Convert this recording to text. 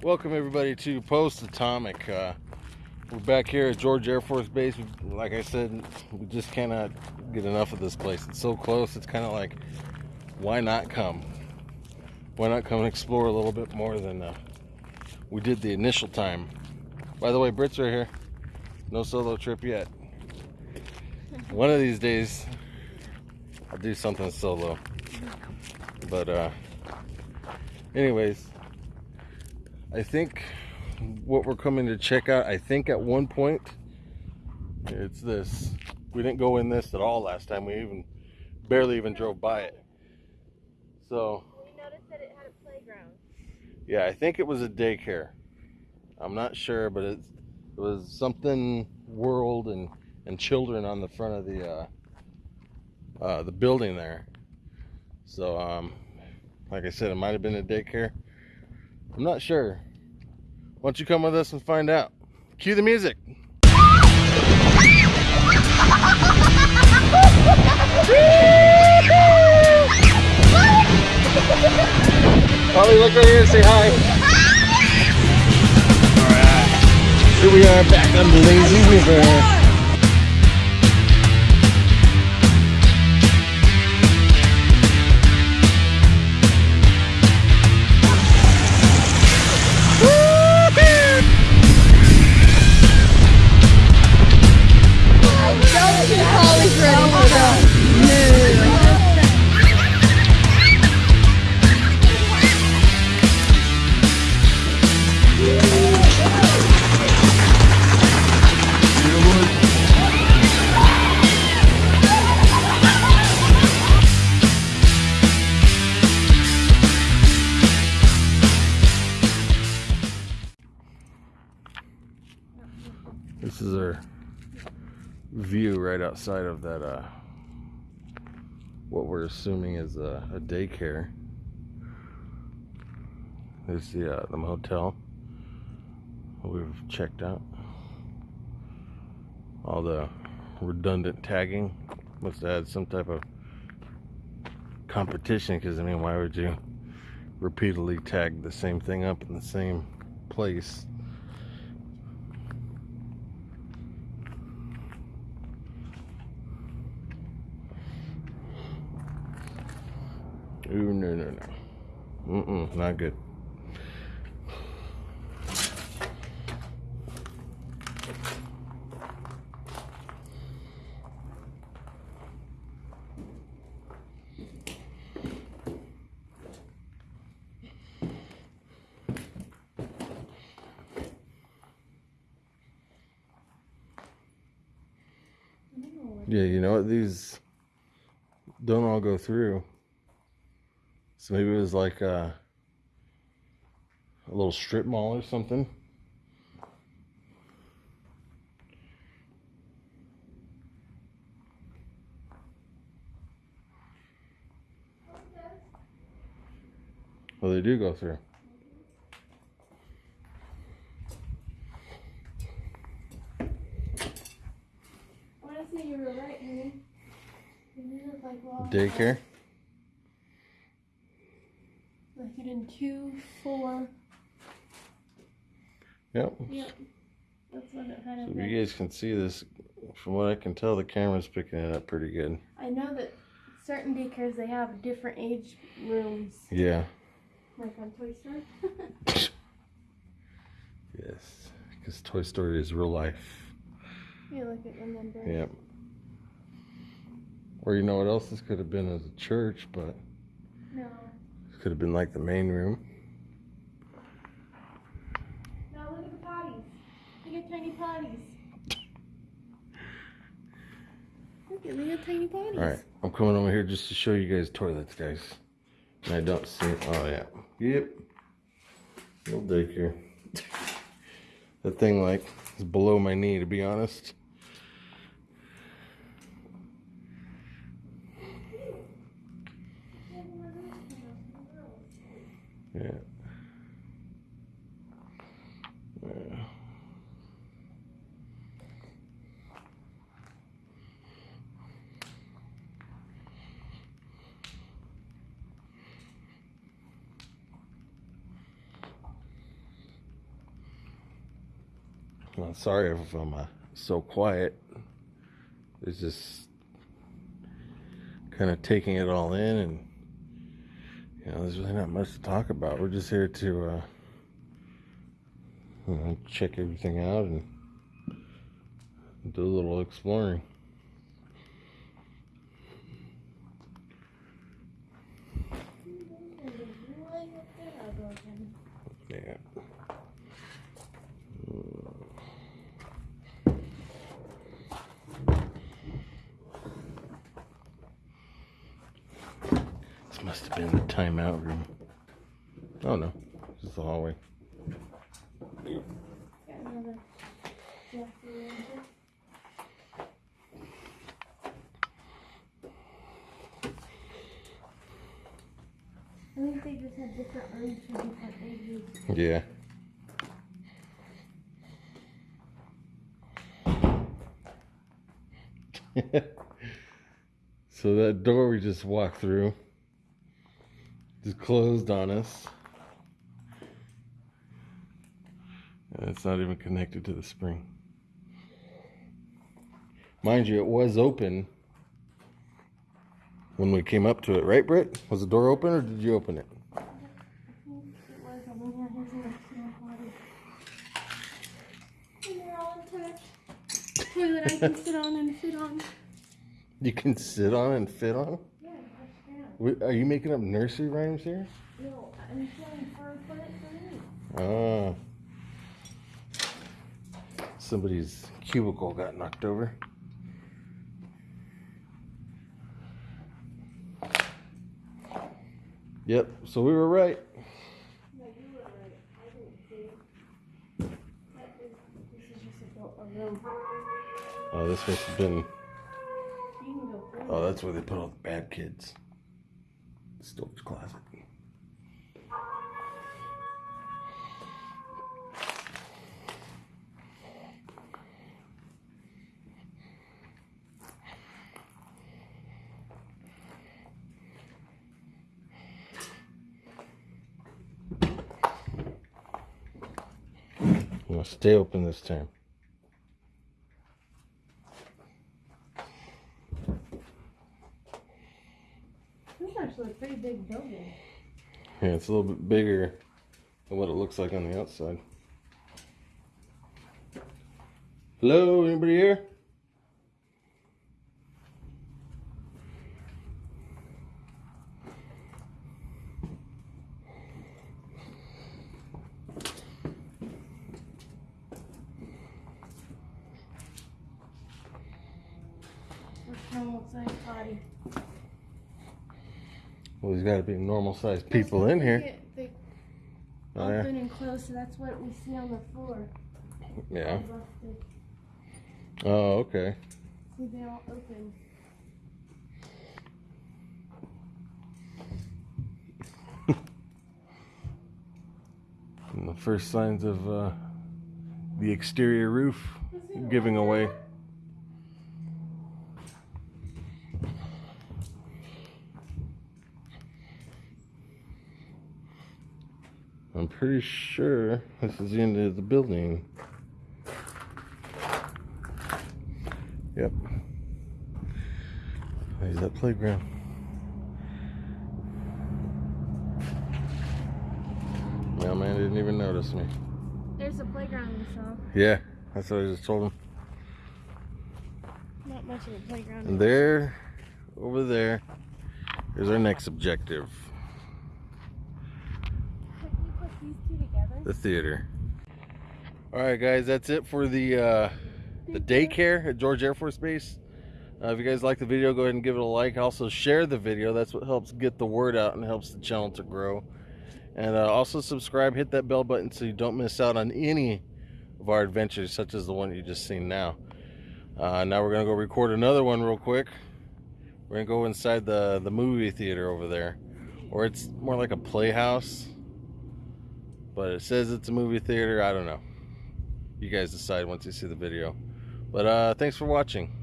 Welcome everybody to Post Atomic. Uh, we're back here at George Air Force Base. Like I said, we just cannot get enough of this place. It's so close. It's kind of like, why not come? Why not come and explore a little bit more than uh, we did the initial time? By the way, Brits are here. No solo trip yet. One of these days, I'll do something solo. But uh, anyways, I think what we're coming to check out, I think at one point, it's this. We didn't go in this at all last time. We even barely even drove by it. So. We noticed that it had a playground. Yeah, I think it was a daycare. I'm not sure, but it, it was something world and and children on the front of the uh, uh, the building there. So, um, like I said, it might have been a daycare. I'm not sure. Why don't you come with us and find out? Cue the music. Holly, look right here and say hi. Alright. Here we are back on the lazy river. View right outside of that, uh, what we're assuming is a, a daycare. There's the, uh, the motel we've checked out. All the redundant tagging must had some type of competition because I mean why would you repeatedly tag the same thing up in the same place Ooh, no, no, no. Mm-mm, not good. Yeah, you know what? These don't all go through. So maybe it was like a, a little strip mall or something. Well, they do go through. I want to say you were right, honey. You look like Daycare? Like you did two, four. Yep. Yep. That's what it had. So if you guys can see this, from what I can tell, the camera's picking it up pretty good. I know that certain daycares they have different age rooms, Yeah. like on Toy Story. Yes. Because Toy Story is real life. look at the number. Yep. Or you know what else this could have been as a church, but No. Could have been like the main room. Now look at the potties. Look at tiny potties. Look at at tiny potties. Alright, I'm coming over here just to show you guys toilets, guys. And I don't see, oh yeah. Yep. Little daycare. That thing like is below my knee to be honest. Yeah. Yeah. I'm sorry if I'm uh, so quiet. It's just kind of taking it all in, and there's really not much to talk about. We're just here to uh, you know, check everything out and do a little exploring. Yeah. This must have been the timeout room. Oh no, this is the hallway. Yeah. so that door we just walked through just closed on us. And it's not even connected to the spring. Mind you, it was open when we came up to it, right, Britt? Was the door open or did you open it? I think it was a winner. Here's a little body. And they're all attached. Toilet I can sit on and fit on. You can sit on and fit on? Yeah, that's down. Wait, Are you making up nursery rhymes here? No, I'm feeling for put it for me. Ah. Somebody's cubicle got knocked over. Yep, so we were right. No, you were right. I didn't see. This is just a, a room. Oh, this must have been. You can go through. Oh, that's where they put all the bad kids. Storage closet. Gonna stay open this time. This is actually a pretty big building. Yeah, it's a little bit bigger than what it looks like on the outside. Hello, anybody here? What's body? Well, there's got to be normal sized people in here. They Oh, yeah. open and close, so that's what we see on the floor. Yeah. Oh, okay. See, they all open. And the first signs of uh, the exterior roof giving away. I'm pretty sure this is the end of the building. Yep. There's that playground. Mailman didn't even notice me. There's a playground we saw. Yeah, that's what I just told him. Not much of a playground. And there, over there, is our next objective Can you put these two together? The theater. All right, guys, that's it for the uh, the daycare at George Air Force Base. Uh, if you guys like the video, go ahead and give it a like. Also, share the video. That's what helps get the word out and helps the channel to grow. And uh, also subscribe, hit that bell button so you don't miss out on any of our adventures, such as the one you just seen now. Uh, now we're gonna go record another one real quick. We're gonna go inside the the movie theater over there, or it's more like a playhouse. But it says it's a movie theater. I don't know. You guys decide once you see the video. But uh, thanks for watching.